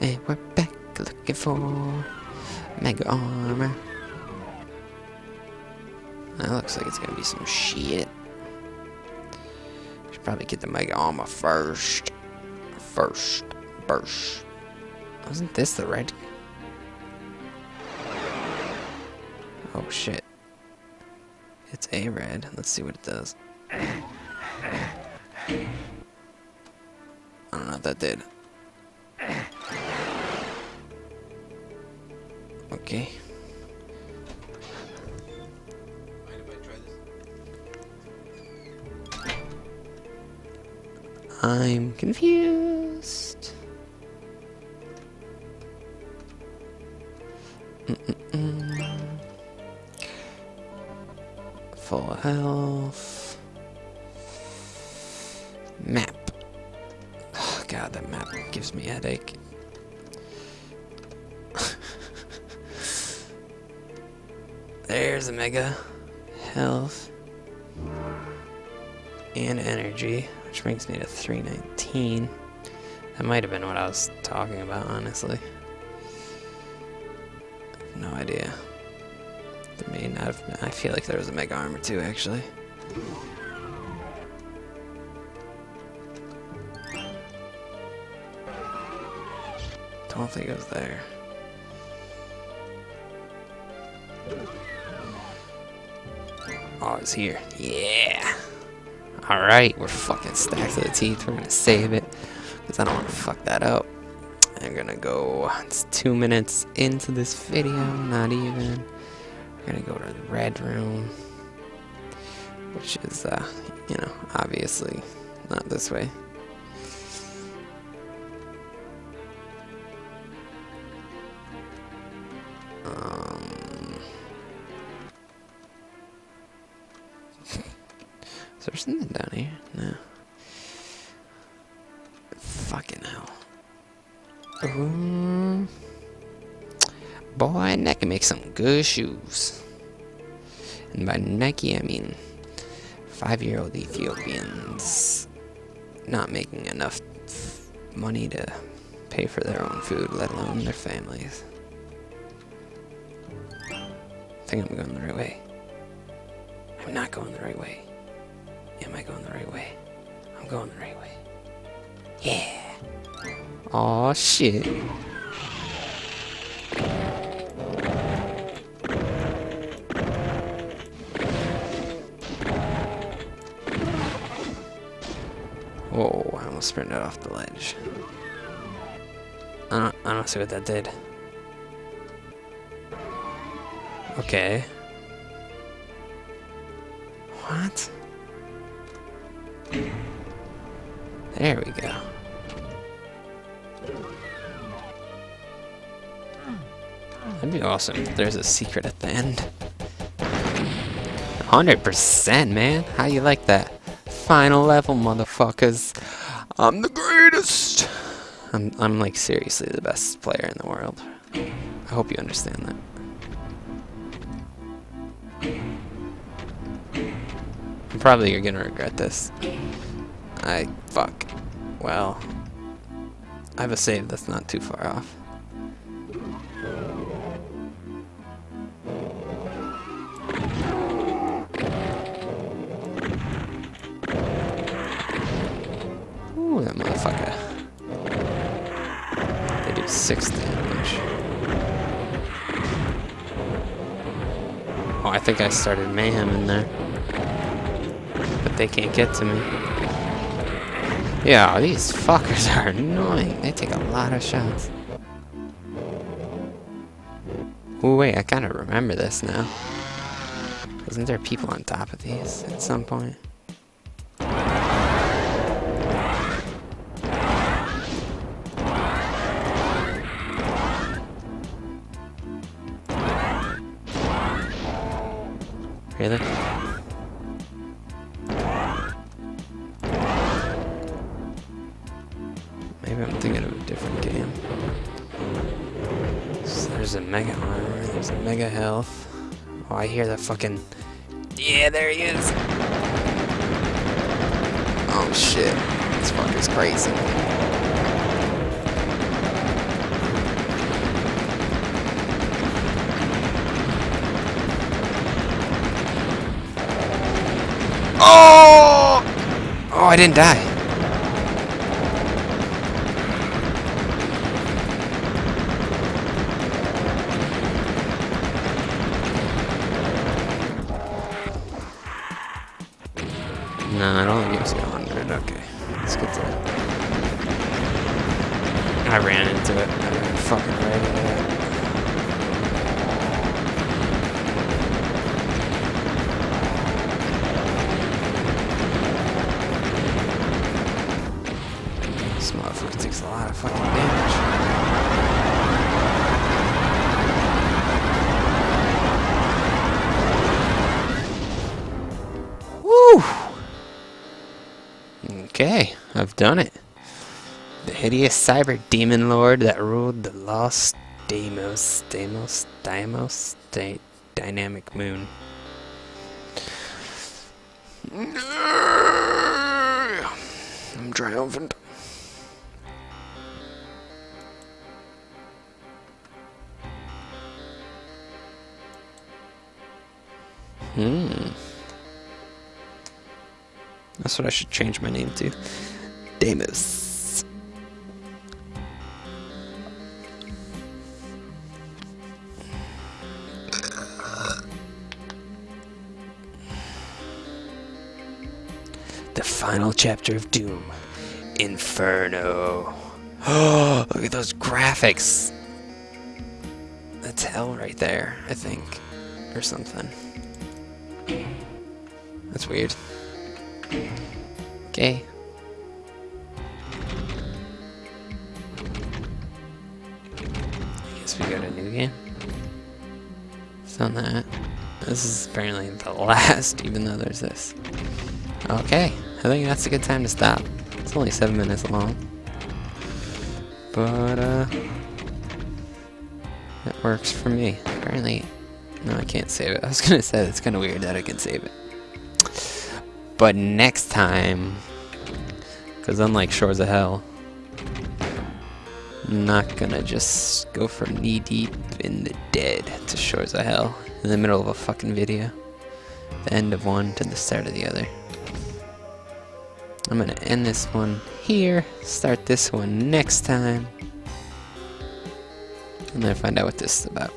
And we're back looking for mega armor. That looks like it's gonna be some shit. Should probably get the mega armor first. First. First. Wasn't this the red? Oh shit. It's a red. Let's see what it does. I don't know what that did. Okay. I'm confused. Mm-mm-mm. Full health. Map. Oh, God, that map gives me a headache. There's a mega health and energy, which brings me to 319. That might have been what I was talking about, honestly. No idea. There may not have been. I feel like there was a mega armor too, actually. Don't think it was there. Oh, it's here. Yeah. Alright, we're fucking stacked to the teeth. We're gonna save it. Because I don't want to fuck that up. I'm gonna go. It's two minutes into this video, not even. We're gonna go to the red room. Which is, uh, you know, obviously not this way. There something down here? No. Fucking hell. Ooh. Boy, Nike makes some good shoes. And by Nike, I mean five-year-old Ethiopians not making enough money to pay for their own food, let alone their families. I think I'm going the right way. I'm not going the right way. Am I going the right way? I'm going the right way. Yeah. Aw, shit. Whoa, I almost sprinted off the ledge. I don't, I don't see what that did. Okay. What? There we go. That'd be awesome if there's a secret at the end. 100%, man. How you like that? Final level, motherfuckers. I'm the greatest. I'm, I'm like seriously the best player in the world. I hope you understand that. I'm probably gonna regret this. I fuck. Well, I have a save that's not too far off. Ooh, that motherfucker. They do six damage. Oh, I think I started mayhem in there. But they can't get to me. Yeah, these fuckers are annoying. They take a lot of shots. Oh wait, I kind of remember this now. Isn't there people on top of these at some point? Maybe I'm thinking of a different game. So there's a mega armor, there's a mega health. Oh, I hear that fucking... Yeah, there he is! Oh shit, this fucker's crazy. Oh! Oh, I didn't die. No, I don't think it was 100. Okay. Let's get to it. I ran into it. I ran fucking right into it. This motherfucker takes a lot of fucking damage. Okay, I've done it. The hideous cyber demon lord that ruled the lost Deimos, Deimos, Deimos, Di dynamic moon. I'm triumphant. That's what I should change my name to. Deimos. The final chapter of Doom. Inferno. Oh, look at those graphics. That's hell right there, I think. Or something. That's weird. Okay. I guess we got a new game. It's on that. This is apparently the last, even though there's this. Okay, I think that's a good time to stop. It's only seven minutes long. But, uh... It works for me. Apparently... No, I can't save it. I was gonna say, it's kinda weird that I can save it. But next time... Because unlike Shores of Hell... I'm not gonna just go from knee deep in the dead to Shores of Hell in the middle of a fucking video. The end of one to the start of the other. I'm gonna end this one here, start this one next time, and then find out what this is about.